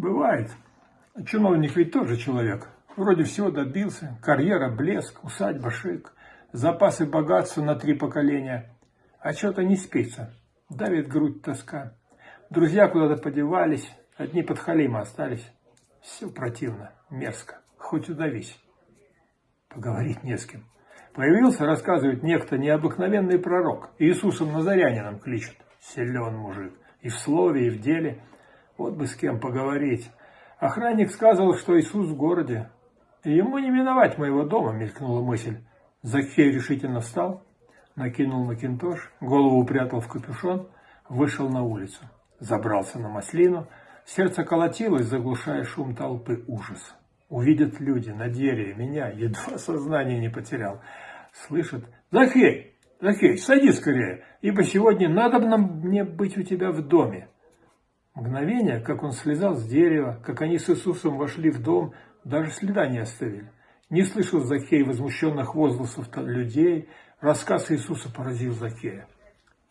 Бывает. Чиновник ведь тоже человек. Вроде всего добился. Карьера, блеск, усадьба, шик. Запасы богатства на три поколения. А что-то не спится. Давит грудь тоска. Друзья куда-то подевались. Одни подхалимы остались. Все противно, мерзко. Хоть удавись. Поговорить не с кем. Появился, рассказывает некто, необыкновенный пророк. Иисусом Назарянином кличут. Силен мужик. И в слове, и в деле. Вот бы с кем поговорить. Охранник сказал, что Иисус в городе. Ему не миновать моего дома, мелькнула мысль. Закхей решительно встал, накинул макинтош, голову упрятал в капюшон, вышел на улицу. Забрался на маслину. Сердце колотилось, заглушая шум толпы ужас. Увидят люди на дереве меня, едва сознание не потерял. Слышат, Захей, Захей, садись скорее, ибо сегодня надо мне быть у тебя в доме. Мгновение, как он слезал с дерева, как они с Иисусом вошли в дом, даже следа не оставили. Не слышал Закей возмущенных возгласов людей, рассказ Иисуса поразил Закея.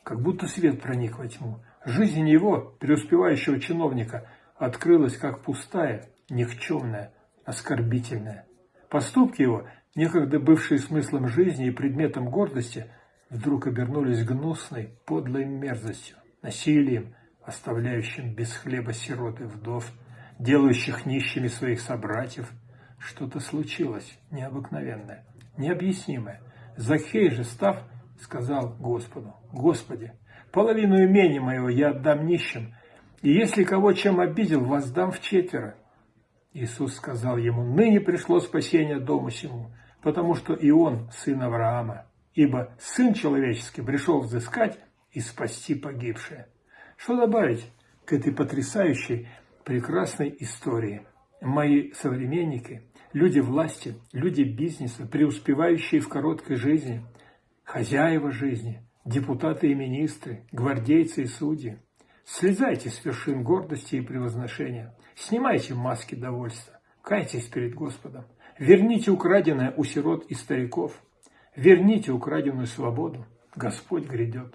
Как будто свет проник во тьму. Жизнь его, преуспевающего чиновника, открылась как пустая, никчемная, оскорбительная. Поступки его, некогда бывшие смыслом жизни и предметом гордости, вдруг обернулись гнусной, подлой мерзостью, насилием, оставляющим без хлеба сирот и вдов, делающих нищими своих собратьев. Что-то случилось необыкновенное, необъяснимое. Захей же, став, сказал Господу, «Господи, половину имени моего я отдам нищим, и если кого чем обидел, воздам в четверо». Иисус сказал ему, «Ныне пришло спасение дому сему, потому что и он сын Авраама, ибо Сын Человеческий пришел взыскать и спасти погибшее». Что добавить к этой потрясающей, прекрасной истории? Мои современники, люди власти, люди бизнеса, преуспевающие в короткой жизни, хозяева жизни, депутаты и министры, гвардейцы и судьи. Слезайте с вершин гордости и превозношения, снимайте маски довольства, кайтесь перед Господом, верните украденное у сирот и стариков, верните украденную свободу, Господь грядет.